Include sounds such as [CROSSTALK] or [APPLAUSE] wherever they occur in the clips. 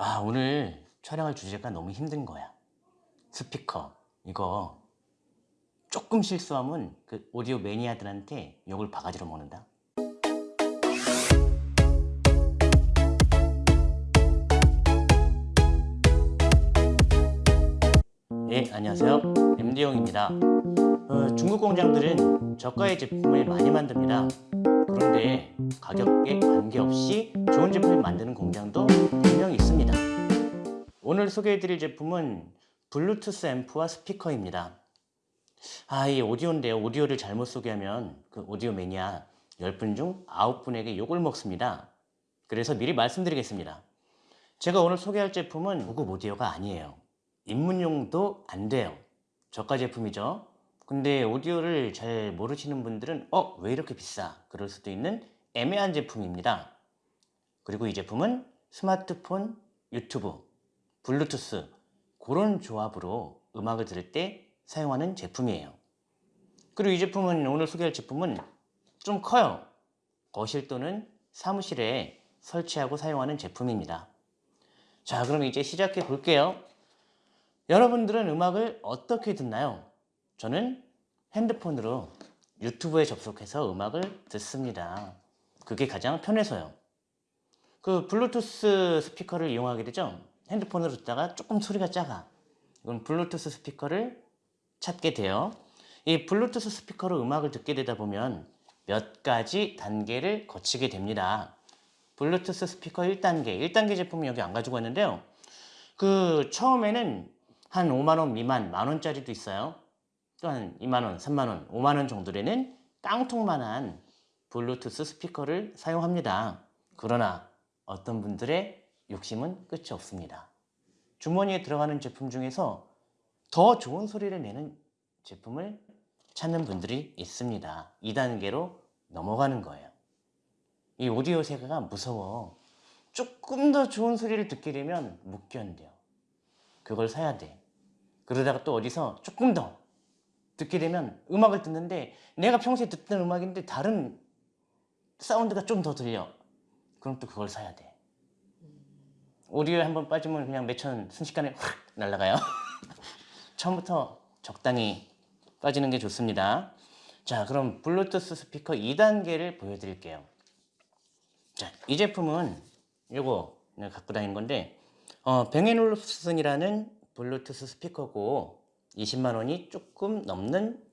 아 오늘 촬영할 주제가 너무 힘든 거야. 스피커 이거. 조금 실수하면 그 오디오 매니아들한테 욕을 바가지로 먹는다? 예 안녕하세요. MD용입니다. 어, 중국 공장들은 저가의 제품을 많이 만듭니다 그런데 가격에 관계없이 좋은 제품을 만드는 공장도 분명히 있습니다 오늘 소개해드릴 제품은 블루투스 앰프와 스피커입니다 아, 이 오디오인데요. 오디오를 잘못 소개하면 그 오디오 매니아 10분 중 9분에게 욕을 먹습니다. 그래서 미리 말씀드리겠습니다. 제가 오늘 소개할 제품은 고급 오디오가 아니에요. 입문용도 안 돼요. 저가 제품이죠. 근데 오디오를 잘 모르시는 분들은 어? 왜 이렇게 비싸? 그럴 수도 있는 애매한 제품입니다. 그리고 이 제품은 스마트폰, 유튜브, 블루투스 그런 조합으로 음악을 들을 때 사용하는 제품이에요. 그리고 이 제품은 오늘 소개할 제품은 좀 커요. 거실 또는 사무실에 설치하고 사용하는 제품입니다. 자 그럼 이제 시작해 볼게요. 여러분들은 음악을 어떻게 듣나요? 저는 핸드폰으로 유튜브에 접속해서 음악을 듣습니다. 그게 가장 편해서요. 그 블루투스 스피커를 이용하게 되죠. 핸드폰으로 듣다가 조금 소리가 작아. 이건 블루투스 스피커를 찾게 돼요. 이 블루투스 스피커로 음악을 듣게 되다 보면 몇 가지 단계를 거치게 됩니다. 블루투스 스피커 1단계, 1단계 제품은 여기 안 가지고 왔는데요. 그 처음에는 한 5만원 미만, 만원짜리도 있어요. 또한 2만원, 3만원, 5만원 정도에는 깡통만한 블루투스 스피커를 사용합니다. 그러나 어떤 분들의 욕심은 끝이 없습니다. 주머니에 들어가는 제품 중에서 더 좋은 소리를 내는 제품을 찾는 분들이 있습니다. 2단계로 넘어가는 거예요. 이 오디오 세계가 무서워. 조금 더 좋은 소리를 듣게 되면 못 견뎌. 그걸 사야 돼. 그러다가 또 어디서 조금 더 듣게 되면 음악을 듣는데 내가 평소에 듣던 음악인데 다른 사운드가 좀 더 들려. 그럼 또 그걸 사야 돼. 오디오에 한번 빠지면 그냥 몇천 순식간에 확 날아가요. [LAUGHS] 처음부터 적당히 빠지는 게 좋습니다. 자, 그럼 블루투스 스피커 2단계를 보여드릴게요. 자, 이 제품은 요거 내가 갖고 다니는 건데 어, 뱅앤올룹슨이라는 블루투스 스피커고 20만 원이 조금 넘는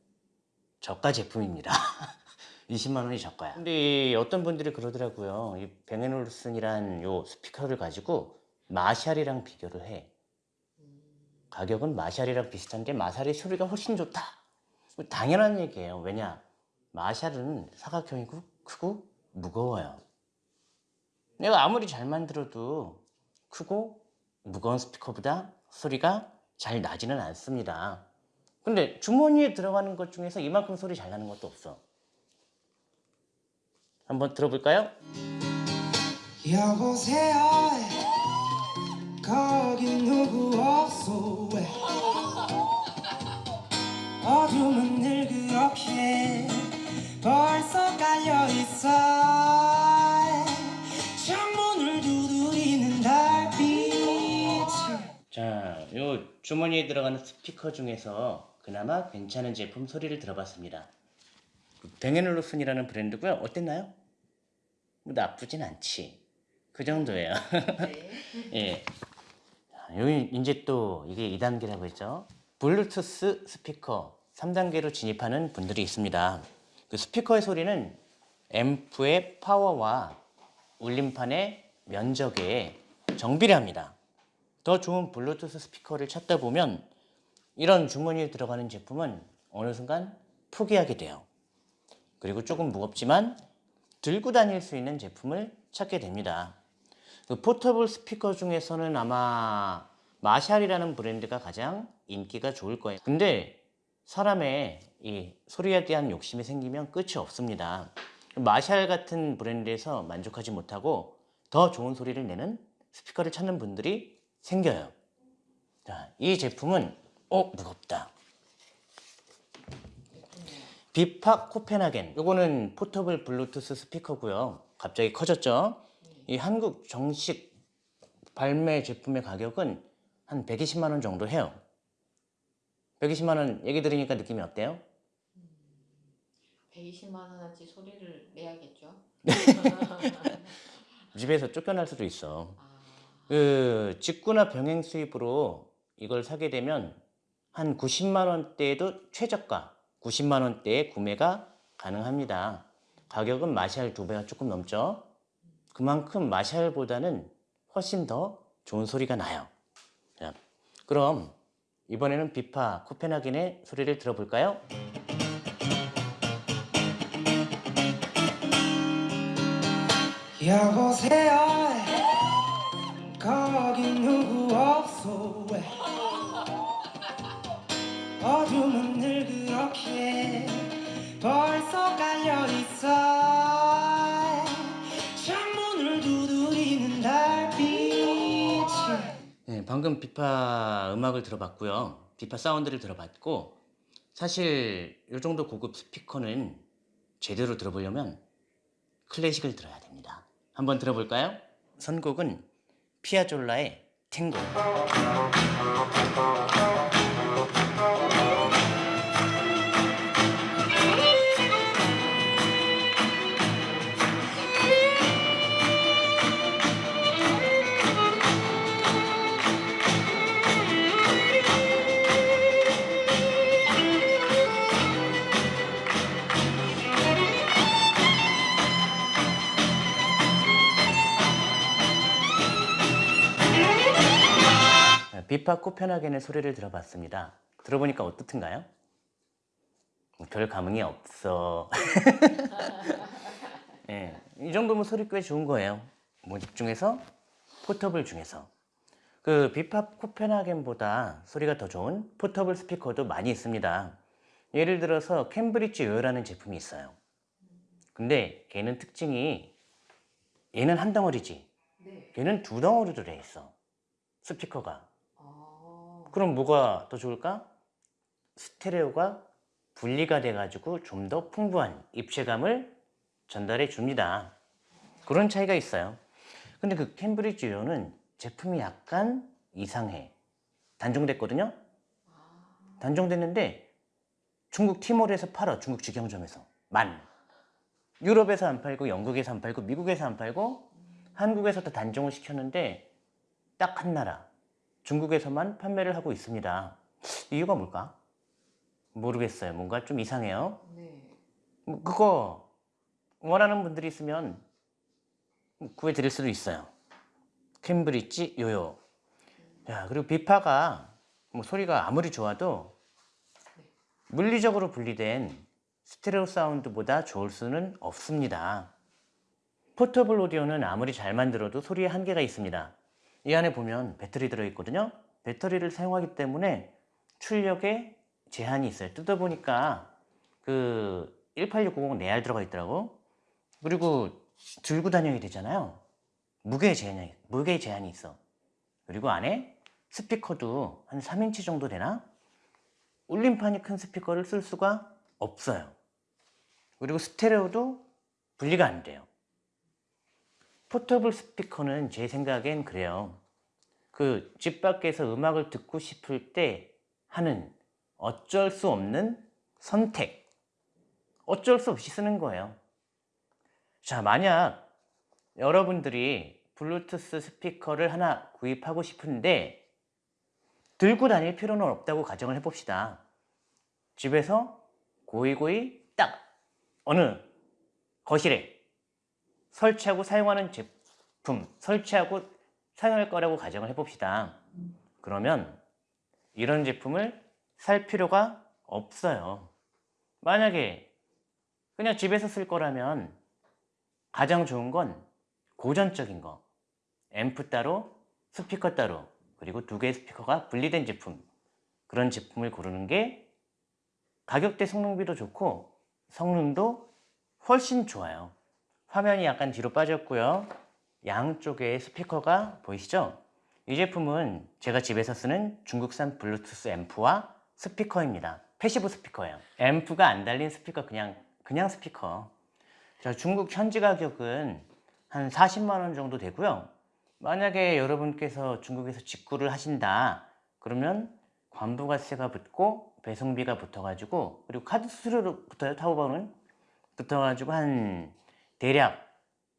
저가 제품입니다. [LAUGHS] 20만 원이 저가야. 근데 어떤 분들이 그러더라고요. 이 뱅앤올룹슨이란 요 스피커를 가지고 마샬이랑 비교를 해. 가격은 마샬이랑 비슷한데 마샬의 소리가 훨씬 좋다. 당연한 얘기예요. 왜냐? 마샬은 사각형이고 크고 무거워요. 내가 아무리 잘 만들어도 크고 무거운 스피커보다 소리가 잘 나지는 않습니다. 근데 주머니에 들어가는 것 중에서 이만큼 소리 잘 나는 것도 없어. 한번 들어볼까요? 여보세요 거기 누구 없소 왜 어둠은 늘 그렇게 벌써 깔려있어 창문을 두드리는 달빛이 자, 요 주머니에 들어가는 스피커 중에서 그나마 괜찮은 제품 소리를 들어봤습니다. 뱅앤올루슨이라는 브랜드고요. 어땠나요? 뭐 나쁘진 않지. 그 정도예요. [LAUGHS] 예. 자, 여기 이제 또 이게 2단계라고 했죠. 블루투스 스피커 3단계로 진입하는 분들이 있습니다. 그 스피커의 소리는 앰프의 파워와 울림판의 면적에 정비를 합니다. 더 좋은 블루투스 스피커를 찾다 보면 이런 주머니에 들어가는 제품은 어느 순간 포기하게 돼요. 그리고 조금 무겁지만 들고 다닐 수 있는 제품을 찾게 됩니다. 그 포터블 스피커 중에서는 아마 마샬이라는 브랜드가 가장 인기가 좋을 거예요. 근데 사람의 이 소리에 대한 욕심이 생기면 끝이 없습니다. 마샬 같은 브랜드에서 만족하지 못하고 더 좋은 소리를 내는 스피커를 찾는 분들이 생겨요. 자, 이 제품은 어 무겁다. 비팍 코펜하겐 요거는 포터블 블루투스 스피커고요. 갑자기 커졌죠. 이 한국 정식 발매 제품의 가격은 한 120만 원 정도 해요. 120만 원 얘기 들으니까 느낌이 어때요? 120만 원어치 소리를 내야겠죠. [LAUGHS] 집에서 쫓겨날 수도 있어. 아, 그 직구나 병행 수입으로 이걸 사게 되면 한 90만 원대에도 최저가 90만 원대에 구매가 가능합니다. 가격은 마샬 두 배가 조금 넘죠. 그만큼 마샬보다는 훨씬 더 좋은 소리가 나요. 자, 그럼 이번에는 비파 코펜하겐의 소리를 들어볼까요? 여보세요 거기 누구 없소 왜 어둠은 늘 그렇게 벌써 깔려있어 창문을 두드리는 달빛이 네, 방금 비파 음악을 들어봤고요. 비파 사운드를 들어봤고 사실 이 정도 고급 스피커는 제대로 들어보려면 클래식을 들어야 됩니다. 한번 들어볼까요? 선곡은 피아졸라의 탱고. 비파 코펜하겐의 소리를 들어봤습니다. 들어보니까 어떻든가요? 별 감흥이 없어. [LAUGHS] 예, 이 정도면 소리 꽤 좋은 거예요. 모집 중에서 포터블 중에서 그 비파 코펜하겐보다 소리가 더 좋은 포터블 스피커도 많이 있습니다. 예를 들어서 캠브리지 요요라는 제품이 있어요. 근데 걔는 특징이 얘는 한 덩어리지. 네. 걔는 두 덩어리로 돼 있어. 스피커가. 아, 그럼 뭐가 더 좋을까? 스테레오가 분리가 돼가지고 좀 더 풍부한 입체감을 전달해 줍니다. 그런 차이가 있어요. 근데 그 캠브리지 요는 제품이 약간 이상해. 단종됐거든요? 아, 단종됐는데 중국 티몰에서 팔아. 중국 직영점에서. 만. 유럽에서 안 팔고 영국에서 안 팔고 미국에서 안 팔고 한국에서 도 단종을 시켰는데 딱 한 나라. 중국에서만 판매를 하고 있습니다. 이유가 뭘까? 모르겠어요. 뭔가 좀 이상해요. 네. 뭐 그거 원하는 분들이 있으면 구해드릴 수도 있어요. 캠브리지 요요. 야 그리고 비파가 뭐 소리가 아무리 좋아도 물리적으로 분리된 스테레오 사운드보다 좋을 수는 없습니다. 포터블 오디오는 아무리 잘 만들어도 소리에 한계가 있습니다. 이 안에 보면 배터리 들어있거든요. 배터리를 사용하기 때문에 출력에 제한이 있어요. 뜯어보니까 그 18690 내알 들어가 있더라고. 그리고 들고 다녀야 되잖아요. 무게 제한이, 무게 제한이 있어. 그리고 안에 스피커도 한 3인치 정도 되나? 울림판이 큰 스피커를 쓸 수가 없어요. 그리고 스테레오도 분리가 안 돼요. 포터블 스피커는 제 생각엔 그래요. 그 집 밖에서 음악을 듣고 싶을 때 하는 어쩔 수 없는 선택. 어쩔 수 없이 쓰는 거예요. 자, 만약 여러분들이 블루투스 스피커를 하나 구입하고 싶은데 들고 다닐 필요는 없다고 가정을 해봅시다. 집에서 고이고이 딱 어느 거실에 설치하고 사용하는 제품, 설치하고 사용할 거라고 가정을 해봅시다. 그러면 이런 제품을 살 필요가 없어요. 만약에 그냥 집에서 쓸 거라면 가장 좋은 건 고전적인 거. 앰프 따로, 스피커 따로, 그리고 두 개의 스피커가 분리된 제품. 그런 제품을 고르는 게 가격대 성능비도 좋고 성능도 훨씬 좋아요. 화면이 약간 뒤로 빠졌고요. 양쪽에 스피커가 보이시죠? 이 제품은 제가 집에서 쓰는 중국산 블루투스 앰프와 스피커입니다. passive 스피커예요. 앰프가 안 달린 스피커 그냥 그냥 스피커. 자, 중국 현지 가격은 한 40만 원 정도 되고요. 만약에 여러분께서 중국에서 직구를 하신다 그러면 관부가세가 붙고 배송비가 붙어가지고 그리고 카드 수수료로 붙어요 타오바오는 붙어가지고 한 대략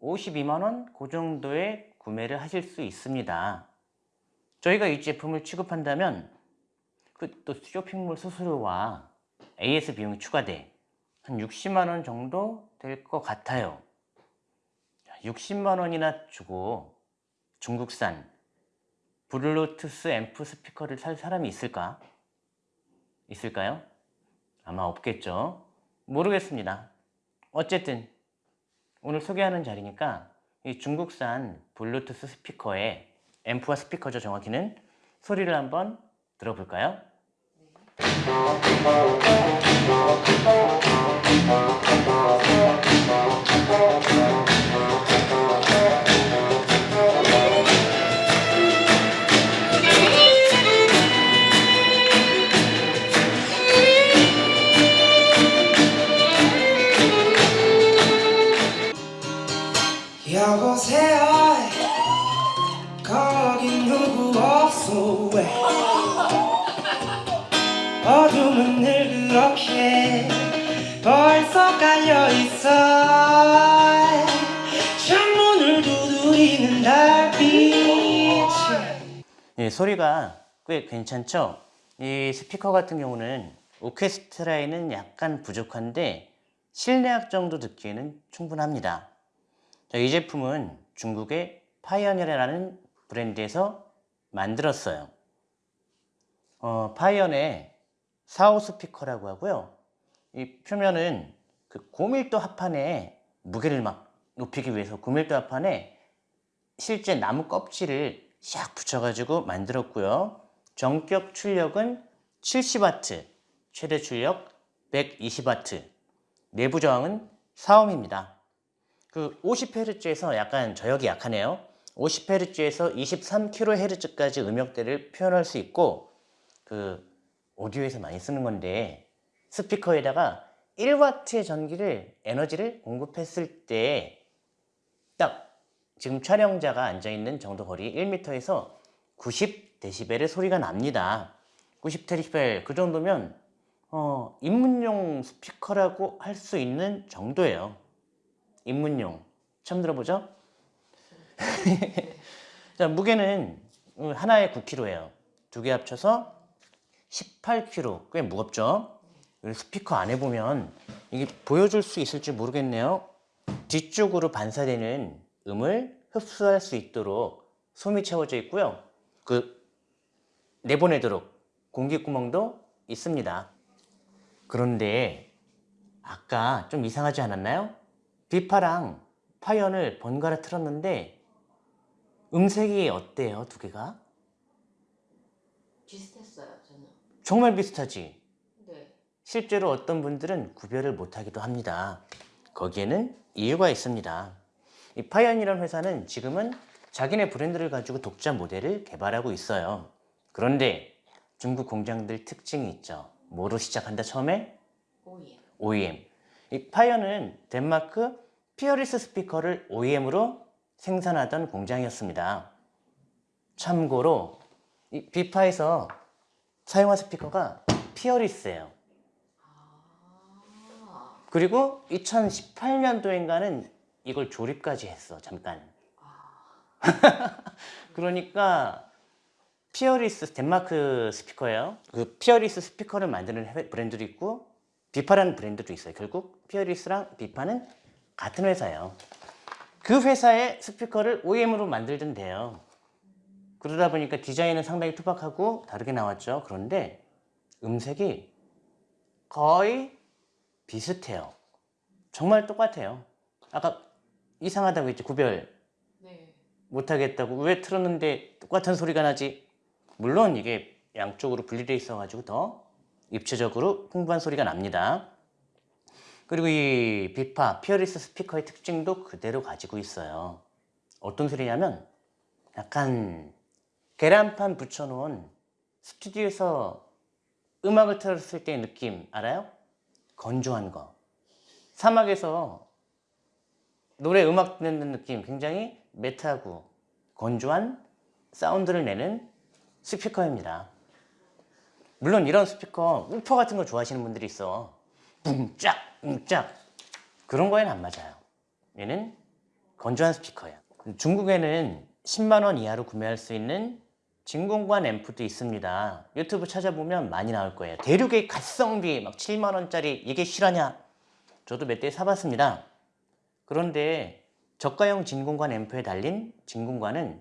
52만원 그 정도에 구매를 하실 수 있습니다 저희가 이 제품을 취급한다면 그 또 쇼핑몰 수수료와 AS 비용이 추가돼 한 60만원 정도 될 것 같아요 60만원이나 주고 중국산 블루투스 앰프 스피커를 살 사람이 있을까? 있을까요? 아마 없겠죠. 모르겠습니다. 어쨌든 오늘 소개하는 자리니까 이 중국산 블루투스 스피커의 앰프와 스피커죠 정확히는 소리를 한번 들어볼까요? 여보세요. 거기 누구 없어. 왜? 어둠은 늘 그렇게 벌써 깔려있어. 창문을 두드리는 달빛이. 예, 소리가 꽤 괜찮죠? 이 스피커 같은 경우는 오케스트라에는 약간 부족한데 실내악 정도 듣기에는 충분합니다. 자, 이 제품은 중국의 파이어니어라는 브랜드에서 만들었어요. 어, 파이어의 4호 스피커라고 하고요. 이 표면은 그 고밀도 합판에 무게를 막 높이기 위해서 고밀도 합판에 실제 나무 껍질을 샥 붙여가지고 만들었고요. 전격 출력은 70W, 최대 출력 120W, 내부 저항은 4ohm입니다. 그 50Hz에서 약간 저역이 약하네요. 50Hz에서 23kHz까지 음역대를 표현할 수 있고 그 오디오에서 많이 쓰는 건데 스피커에다가 1W의 전기를 에너지를 공급했을 때 딱 지금 촬영자가 앉아있는 정도 거리 1m에서 90dB의 소리가 납니다. 90dB 그 정도면 어, 입문용 스피커라고 할 수 있는 정도예요. 입문용 처음 들어보죠? [LAUGHS] 자 무게는 하나에 9kg예요. 두 개 합쳐서 18kg 꽤 무겁죠? 스피커 안에 보면 이게 보여줄 수 있을지 모르겠네요. 뒤쪽으로 반사되는 음을 흡수할 수 있도록 솜이 채워져 있고요. 그 내보내도록 공기구멍도 있습니다. 그런데 아까 좀 이상하지 않았나요? 비파랑 파이언을 번갈아 틀었는데 음색이 어때요 두 개가? 비슷했어요 저는. 정말 비슷하지? 네. 실제로 어떤 분들은 구별을 못하기도 합니다. 거기에는 이유가 있습니다. 이 파이언이라는 회사는 지금은 자기네 브랜드를 가지고 독자 모델을 개발하고 있어요. 그런데 중국 공장들 특징이 있죠. 뭐로 시작한다 처음에? 오예. OEM. 이 파이어는 덴마크 Peerless 스피커를 OEM으로 생산하던 공장이었습니다. 참고로 이 Vifa에서 사용한 스피커가 Peerless예요. 아. 그리고 2018년도인가는 이걸 조립까지 했어 잠깐 [LAUGHS] 그러니까 Peerless 덴마크 스피커예요 그 Peerless 스피커를 만드는 회- 브랜드도 있고 Vifa라는 브랜드도 있어요. 결국 Peerless랑 Vifa는 같은 회사예요. 그 회사의 스피커를 OEM으로 만들던 데예요. 그러다 보니까 디자인은 상당히 투박하고 다르게 나왔죠. 그런데 음색이 거의 비슷해요. 정말 똑같아요. 아까 이상하다고 했지 구별. 네. 못하겠다고. 왜 틀었는데 똑같은 소리가 나지? 물론 이게 양쪽으로 분리되어 있어 가지고 더 입체적으로 풍부한 소리가 납니다 그리고 이 비파 피어리스 스피커의 특징도 그대로 가지고 있어요 어떤 소리냐면 약간 계란판 붙여놓은 스튜디오에서 음악을 틀었을 때의 느낌 알아요? 건조한 거 사막에서 노래 음악 듣는 느낌 굉장히 매트하고 건조한 사운드를 내는 스피커입니다. 물론 이런 스피커 우퍼 같은 거 좋아하시는 분들이 있어. 뭉짝 뭉짝 그런 거에는 안 맞아요. 얘는 건조한 스피커예요. 중국에는 10만 원 이하로 구매할 수 있는 진공관 앰프도 있습니다. 유튜브 찾아보면 많이 나올 거예요. 대륙의 가성비 막 7만 원짜리 이게 실화냐? 저도 몇 대 사봤습니다. 그런데 저가형 진공관 앰프에 달린 진공관은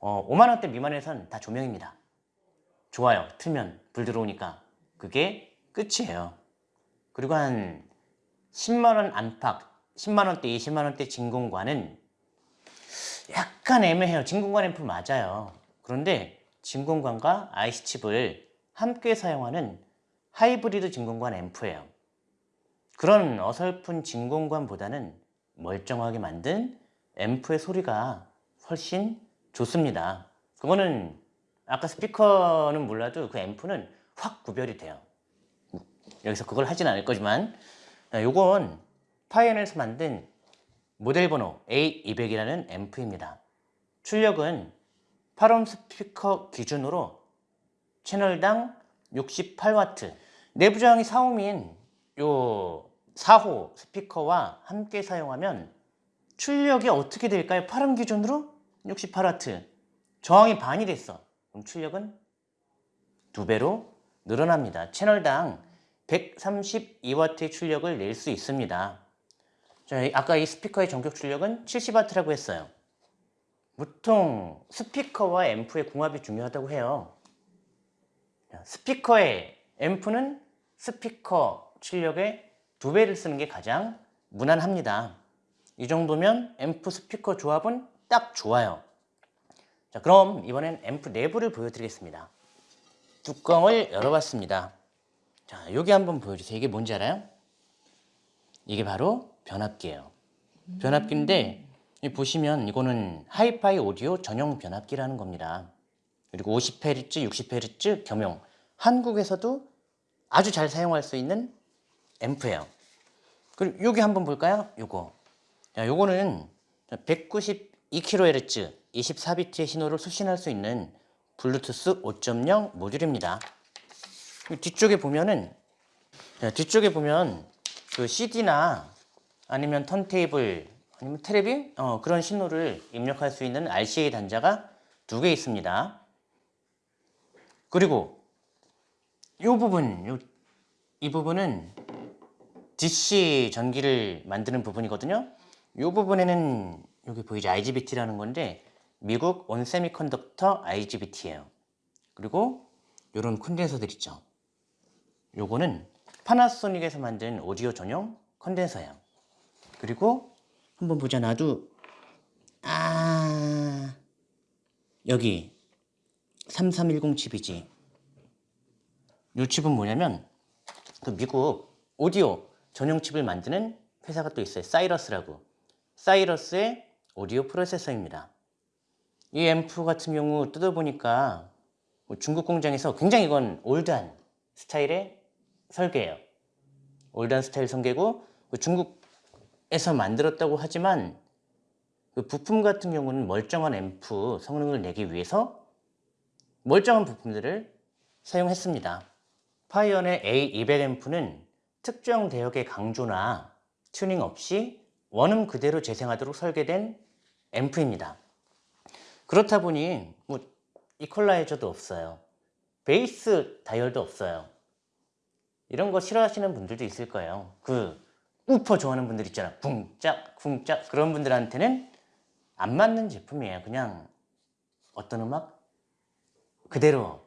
어, 5만 원대 미만에선 다 조명입니다. 좋아요. 틀면 불 들어오니까 그게 끝이에요. 그리고 한 10만 원 안팎, 10만 원대, 20만 원대 진공관은 약간 애매해요. 진공관 앰프 맞아요. 그런데 진공관과 IC칩을 함께 사용하는 하이브리드 진공관 앰프예요. 그런 어설픈 진공관보다는 멀쩡하게 만든 앰프의 소리가 훨씬 좋습니다. 그거는 아까 스피커는 몰라도 그 앰프는 확 구별이 돼요. 여기서 그걸 하진 않을 거지만 자, 요건 파이언에서 만든 모델 번호 A200이라는 앰프입니다. 출력은 8옴 스피커 기준으로 채널당 68W 내부 저항이 4옴인 요 4호 스피커와 함께 사용하면 출력이 어떻게 될까요? 8옴 기준으로 68W 저항이 반이 됐어 그럼 출력은 두 배로 늘어납니다. 채널당 132W의 출력을 낼 수 있습니다. 아까 이 스피커의 전격 출력은 70W라고 했어요. 보통 스피커와 앰프의 궁합이 중요하다고 해요. 자, 스피커의 앰프는 스피커 출력의 두 배를 쓰는 게 가장 무난합니다. 이 정도면 앰프 스피커 조합은 딱 좋아요. 자, 그럼 이번엔 앰프 내부를 보여드리겠습니다. 뚜껑을 열어봤습니다. 자, 여기 한번 보여주세요. 이게 뭔지 알아요? 이게 바로 변압기예요. 변압기인데 이 보시면 이거는 하이파이 오디오 전용 변압기라는 겁니다. 그리고 50Hz, 60Hz 겸용 한국에서도 아주 잘 사용할 수 있는 앰프예요. 그리고 여기 한번 볼까요? 요거. 자, 요거는 192kHz 24비트의 신호를 수신할 수 있는 블루투스 5.0 모듈입니다. 그 뒤쪽에 보면은 자, 뒤쪽에 보면 그 CD나 아니면 턴테이블 아니면 테레비 어, 그런 신호를 입력할 수 있는 RCA 단자가 두 개 있습니다. 그리고 이 부분 요, 이 부분은 DC 전기를 만드는 부분이거든요. 이 부분에는 여기 보이죠 IGBT라는 건데 미국 온세미컨덕터 IGBT예요. 그리고 이런 콘덴서들 있죠. 요거는 파나소닉에서 만든 오디오 전용 컨덴서예요. 그리고 한번 보자 나도 아 여기 3310 칩이지. 요 칩은 뭐냐면 그 미국 오디오 전용 칩을 만드는 회사가 또 있어요. 사이러스라고. 사이러스의 오디오 프로세서입니다. 이 앰프 같은 경우 뜯어보니까 뭐 중국 공장에서 굉장히 이건 올드한 스타일의 설계예요. old한 스타일 설계고 그 중국에서 만들었다고 하지만 그 부품 같은 경우는 멀쩡한 앰프 성능을 내기 위해서 멀쩡한 부품들을 사용했습니다. 파이언의 A200 앰프는 특정 대역의 강조나 튜닝 없이 원음 그대로 재생하도록 설계된 앰프입니다. 그렇다 보니 뭐 이퀄라이저도 없어요. 베이스 다이얼도 없어요. 이런 거 싫어하시는 분들도 있을 거예요. 그 우퍼 좋아하는 분들 있잖아. 쿵짝 쿵짝 그런 분들한테는 안 맞는 제품이에요. 그냥 어떤 음악 그대로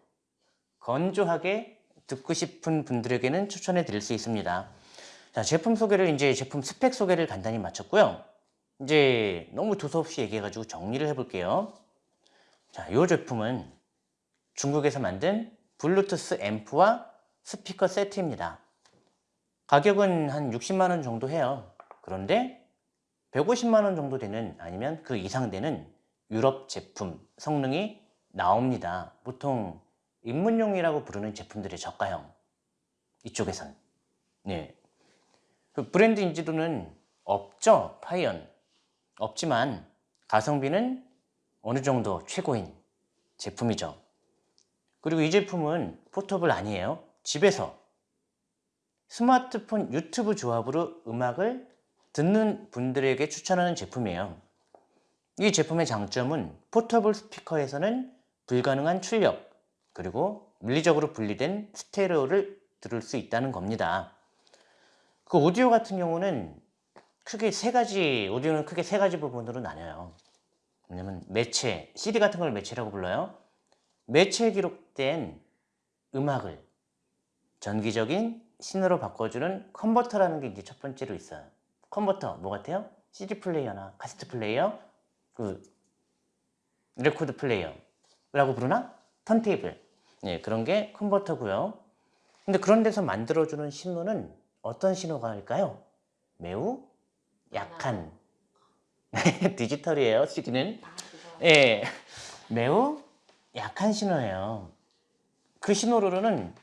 건조하게 듣고 싶은 분들에게는 추천해 드릴 수 있습니다. 자, 제품 소개를 이제 제품 스펙 소개를 간단히 마쳤고요. 이제 너무 두서없이 얘기해가지고 정리를 해볼게요. 자, 이 제품은 중국에서 만든 블루투스 앰프와 스피커 세트입니다. 가격은 한 60만원 정도 해요. 그런데 150만원 정도 되는 아니면 그 이상 되는 유럽 제품 성능이 나옵니다. 보통 입문용이라고 부르는 제품들의 저가형 이쪽에선 네. 그 브랜드 인지도는 없죠 파이언 없지만 가성비는 어느 정도 최고인 제품이죠. 그리고 이 제품은 포터블 아니에요. 집에서 스마트폰 유튜브 조합으로 음악을 듣는 분들에게 추천하는 제품이에요. 이 제품의 장점은 포터블 스피커에서는 불가능한 출력 그리고 물리적으로 분리된 스테레오를 들을 수 있다는 겁니다. 그 오디오 같은 경우는 크게 세 가지 오디오는 크게 세 가지 부분으로 나뉘어요. 왜냐면 매체, CD 같은 걸 매체라고 불러요. 매체에 기록된 음악을 전기적인 신호로 바꿔주는 컨버터라는 게 이제 첫 번째로 있어요. 컨버터 뭐 같아요? CD 플레이어나 카세트 플레이어, 그 레코드 플레이어라고 부르나? 턴테이블. 예, 그런 게 컨버터고요. 근데 그런 데서 만들어주는 신호는 어떤 신호가 일까요? 매우 약한 [LAUGHS] 디지털이에요. CD는 아. 예, 매우 약한 신호예요. 그 신호로는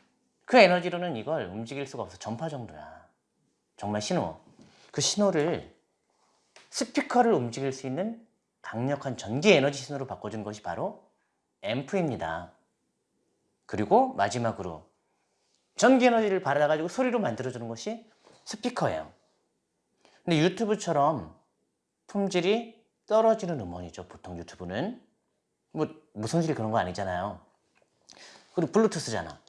그 에너지로는 이걸 움직일 수가 없어. 전파 정도야. 정말 신호. 그 신호를 스피커를 움직일 수 있는 강력한 전기 에너지 신호로 바꿔준 것이 바로 앰프입니다. 그리고 마지막으로 전기 에너지를 받아가지고 소리로 만들어주는 것이 스피커예요. 근데 유튜브처럼 품질이 떨어지는 음원이죠. 보통 유튜브는 뭐질 그런 거 아니잖아요. 그리고 블루투스잖아.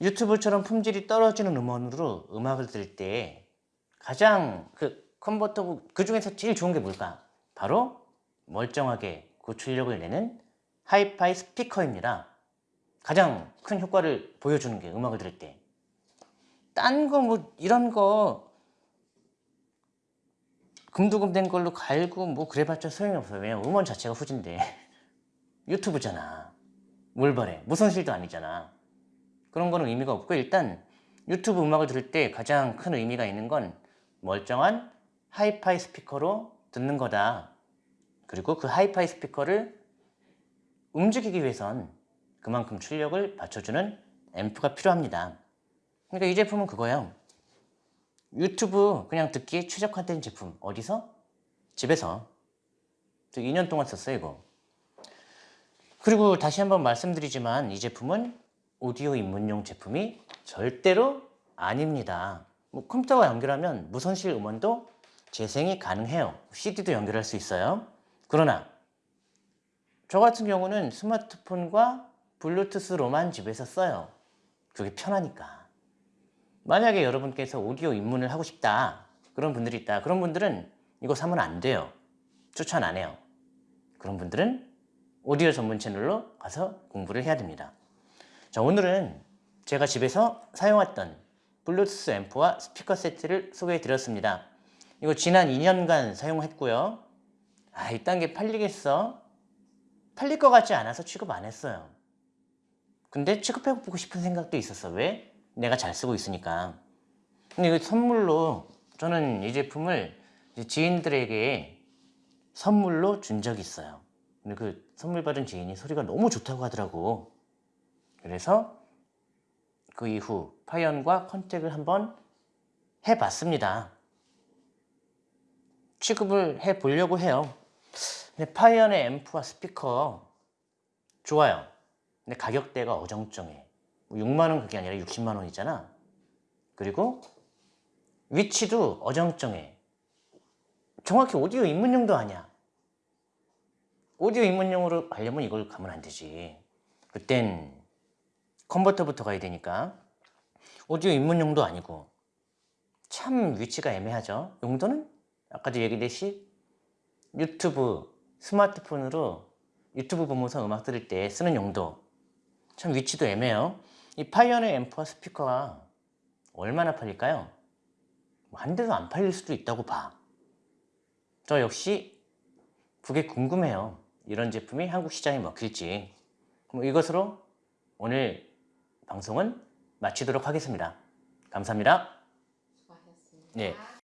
유튜브처럼 품질이 떨어지는 음원으로 음악을 들을 때 가장 그 컨버터 그 중에서 제일 좋은 게 뭘까? 바로 멀쩡하게 고출력을 내는 하이파이 스피커입니다. 가장 큰 효과를 보여주는 게 음악을 들을 때. 딴 거 뭐 이런 거 금두금 된 걸로 갈고 뭐 그래봤자 소용이 없어요. 왜냐면 음원 자체가 후진데 [LAUGHS] 유튜브잖아. 뭘 바래? 무선실도 아니잖아. 그런 거는 의미가 없고 일단 유튜브 음악을 들을 때 가장 큰 의미가 있는 건 멀쩡한 하이파이 스피커로 듣는 거다. 그리고 그 하이파이 스피커를 움직이기 위해선 그만큼 출력을 받쳐주는 앰프가 필요합니다. 그러니까 이 제품은 그거예요. 유튜브 그냥 듣기에 최적 화된 제품. 어디서? 집에서. 저 2년 동안 썼어요, 이거. 그리고 다시 한번 말씀드리지만 이 제품은 오디오 입문용 제품이 절대로 아닙니다. 뭐 컴퓨터와 연결하면 무선실 음원도 재생이 가능해요. CD도 연결할 수 있어요. 그러나 저 같은 경우는 스마트폰과 블루투스로만 집에서 써요. 그게 편하니까. 만약에 여러분께서 오디오 입문을 하고 싶다. 그런 분들이 있다. 그런 분들은 이거 사면 안 돼요. 추천 안 해요. 그런 분들은 오디오 전문 채널로 가서 공부를 해야 됩니다. 자, 오늘은 제가 집에서 사용했던 블루투스 앰프와 스피커 세트를 소개해 드렸습니다. 이거 지난 2년간 사용했고요. 아, 이딴 게 팔리겠어? 팔릴 것 같지 않아서 취급 안 했어요. 근데 취급해보고 싶은 생각도 있었어. 왜? 내가 잘 쓰고 있으니까. 근데 이거 선물로 저는 이 제품을 지인들에게 선물로 준 적이 있어요. 근데 그 선물 받은 지인이 소리가 너무 좋다고 하더라고. 그래서 그 이후 파이언과 contact을 한번 해봤습니다. 취급을 해보려고 해요. 근데 파이언의 앰프와 스피커 좋아요. 근데 가격대가 어정쩡해. 6만 원 그게 아니라 60만 원 이잖아. 그리고 위치도 어정쩡해. 정확히 오디오 입문용도 아니야. 오디오 입문용으로 가려면 이걸 가면 안 되지. 그땐 컨버터부터 가야 되니까. 오디오 입문용도 아니고. 참 위치가 애매하죠. 용도는 아까도 얘기했듯이 유튜브, 스마트폰으로 유튜브 보면서 음악 들을 때 쓰는 용도. 참 위치도 애매해요. 이 파이언의 앰프와 스피커가 얼마나 팔릴까요? 뭐한 대도 안 팔릴 수도 있다고 봐. 저 역시 그게 궁금해요. 이런 제품이 한국 시장에 먹힐지. 뭐 이것으로 오늘 방송은 마치도록 하겠습니다. 감사합니다. 수고하셨습니다. 네.